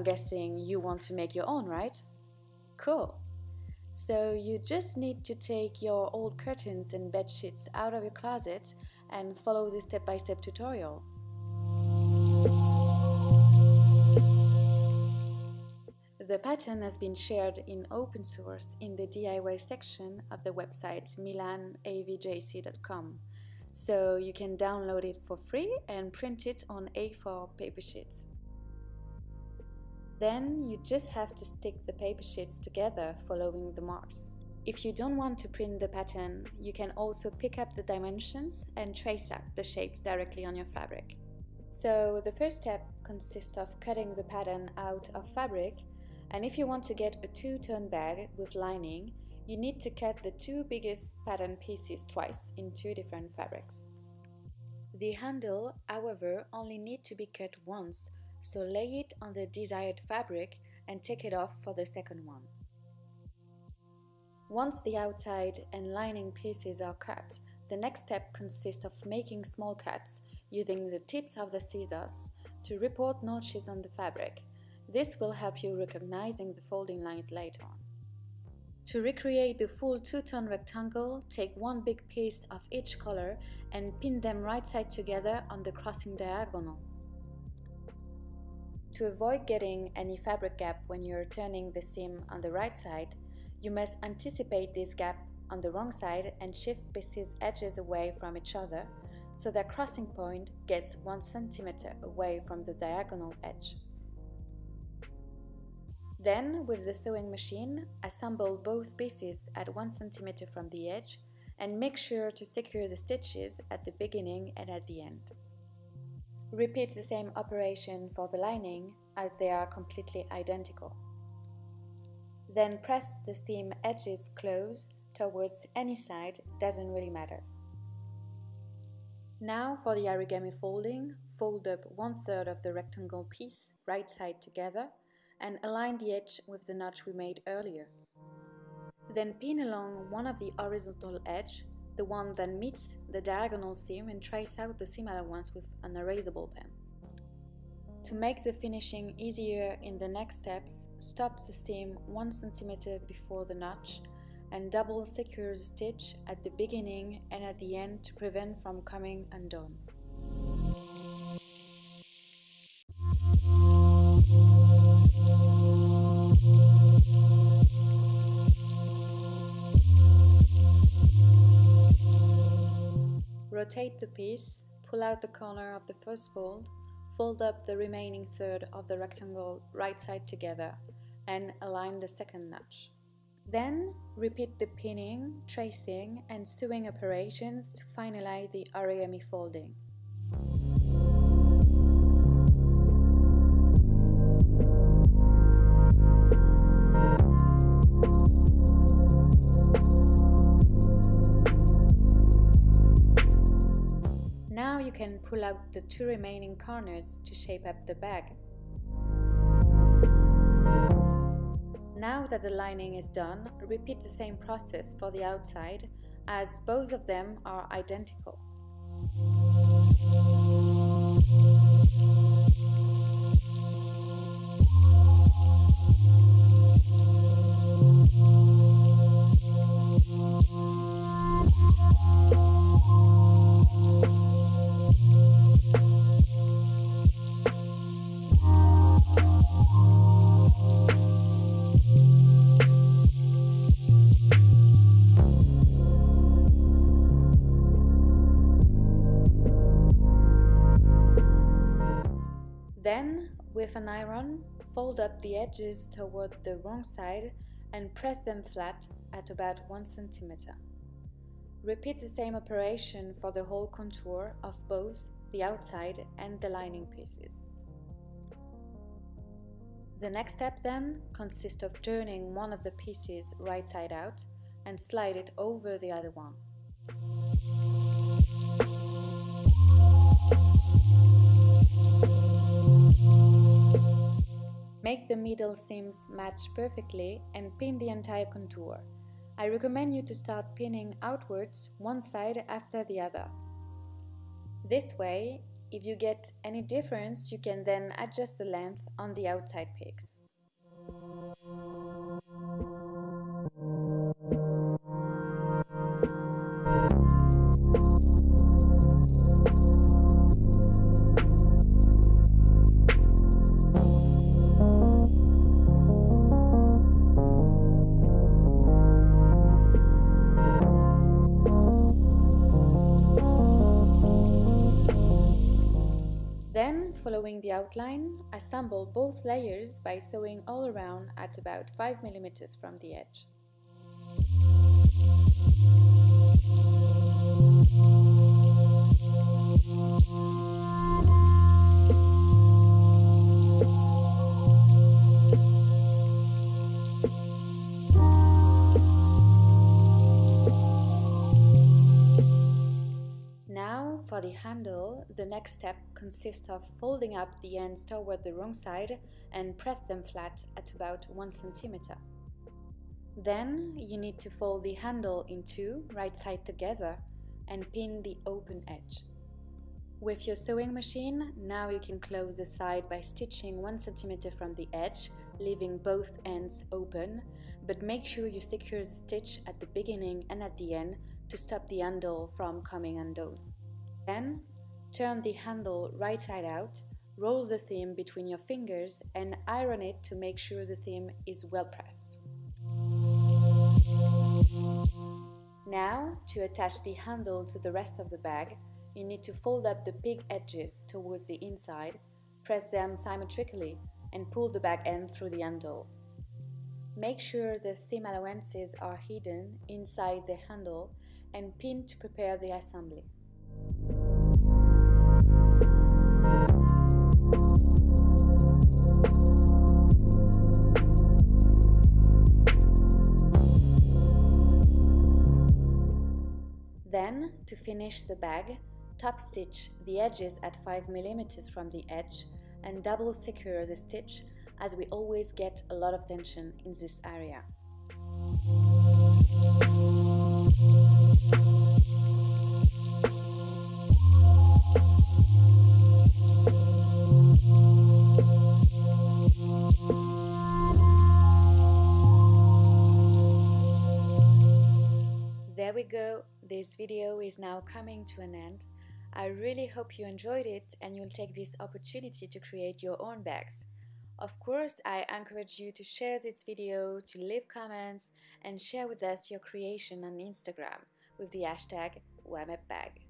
I'm guessing you want to make your own, right? Cool! So you just need to take your old curtains and bed sheets out of your closet and follow this step-by-step -step tutorial. The pattern has been shared in open source in the DIY section of the website milanavjc.com, so you can download it for free and print it on A4 paper sheets. Then you just have to stick the paper sheets together following the marks. If you don't want to print the pattern, you can also pick up the dimensions and trace out the shapes directly on your fabric. So the first step consists of cutting the pattern out of fabric and if you want to get a two-tone bag with lining, you need to cut the two biggest pattern pieces twice in two different fabrics. The handle, however, only need to be cut once, so lay it on the desired fabric and take it off for the second one. Once the outside and lining pieces are cut, the next step consists of making small cuts using the tips of the scissors to report notches on the fabric this will help you recognizing the folding lines later on. To recreate the full two-tone rectangle, take one big piece of each color and pin them right side together on the crossing diagonal. To avoid getting any fabric gap when you're turning the seam on the right side, you must anticipate this gap on the wrong side and shift pieces edges away from each other so the crossing point gets 1 cm away from the diagonal edge. Then, with the sewing machine, assemble both pieces at 1 cm from the edge and make sure to secure the stitches at the beginning and at the end. Repeat the same operation for the lining as they are completely identical. Then press the seam edges close towards any side, doesn't really matter. Now for the origami folding, fold up one third of the rectangle piece right side together and align the edge with the notch we made earlier. Then pin along one of the horizontal edge, the one that meets the diagonal seam and trace out the seam allowance with an erasable pen. To make the finishing easier in the next steps, stop the seam 1 cm before the notch and double secure the stitch at the beginning and at the end to prevent from coming undone. Rotate the piece, pull out the corner of the first fold, fold up the remaining third of the rectangle right side together, and align the second notch. Then repeat the pinning, tracing, and sewing operations to finalize the origami folding. Can pull out the two remaining corners to shape up the bag. Now that the lining is done, repeat the same process for the outside as both of them are identical. With an iron, fold up the edges toward the wrong side and press them flat at about 1 cm. Repeat the same operation for the whole contour of both the outside and the lining pieces. The next step then consists of turning one of the pieces right side out and slide it over the other one. Make the middle seams match perfectly and pin the entire contour. I recommend you to start pinning outwards one side after the other. This way, If you get any difference, you can then adjust the length on the outside peaks. Following the outline, assemble both layers by sewing all around at about 5 mm from the edge. The handle, the next step consists of folding up the ends toward the wrong side and press them flat at about 1 cm. Then you need to fold the handle in two, right side together, and pin the open edge. With your sewing machine, now you can close the side by stitching 1 cm from the edge, leaving both ends open, but make sure you secure the stitch at the beginning and at the end to stop the handle from coming undone. Then, turn the handle right side out, roll the seam between your fingers and iron it to make sure the seam is well pressed. Now, to attach the handle to the rest of the bag, you need to fold up the pig edges towards the inside, press them symmetrically and pull the bag end through the handle. Make sure the seam allowances are hidden inside the handle and pin to prepare the assembly. Then, to finish the bag, top stitch the edges at 5 mm from the edge and double secure the stitch as we always get a lot of tension in this area. This video is now coming to an end. I really hope you enjoyed it and you'll take this opportunity to create your own bags. Of course, I encourage you to share this video, to leave comments and share with us your creation on Instagram with the hashtag WAMEPBag.